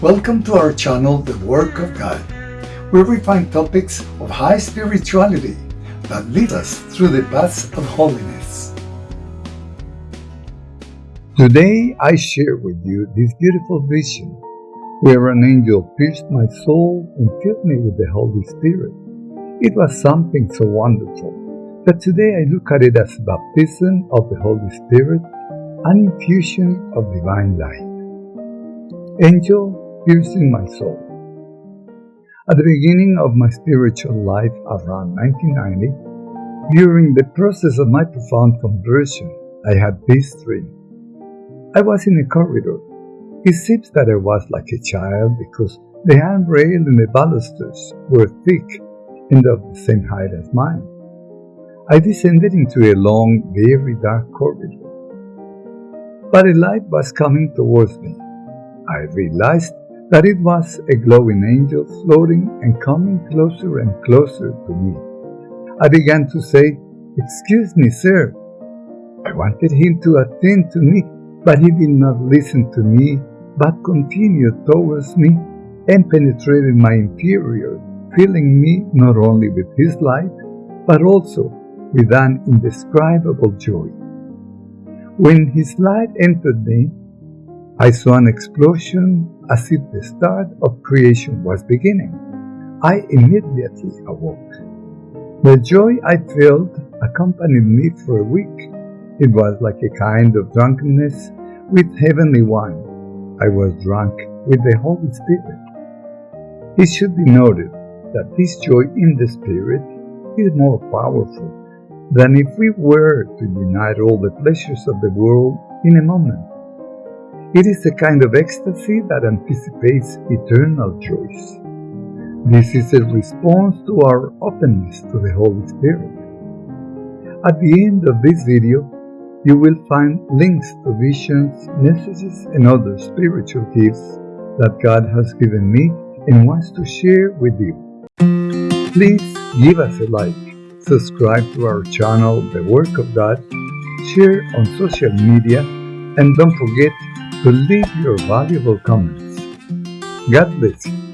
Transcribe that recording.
Welcome to our channel, The Work of God, where we find topics of high spirituality that lead us through the paths of holiness. Today I share with you this beautiful vision where an angel pierced my soul and filled me with the Holy Spirit. It was something so wonderful that today I look at it as baptism of the Holy Spirit, an infusion of divine light. Angel piercing my soul. At the beginning of my spiritual life around 1990, during the process of my profound conversion, I had this dream. I was in a corridor it seems that I was like a child because the handrail and the balusters were thick and of the same height as mine. I descended into a long, very dark corridor. But a light was coming towards me. I realized that it was a glowing angel floating and coming closer and closer to me. I began to say, Excuse me, sir. I wanted him to attend to me but he did not listen to me, but continued towards me and penetrated my interior, filling me not only with his light, but also with an indescribable joy. When his light entered me, I saw an explosion as if the start of creation was beginning. I immediately awoke. The joy I felt accompanied me for a week it was like a kind of drunkenness with heavenly wine. I was drunk with the Holy Spirit. It should be noted that this joy in the Spirit is more powerful than if we were to unite all the pleasures of the world in a moment. It is a kind of ecstasy that anticipates eternal joys. This is a response to our openness to the Holy Spirit. At the end of this video, you will find links to visions, messages, and other spiritual gifts that God has given me and wants to share with you. Please give us a like, subscribe to our channel, The Work of God, share on social media, and don't forget to leave your valuable comments. God bless you.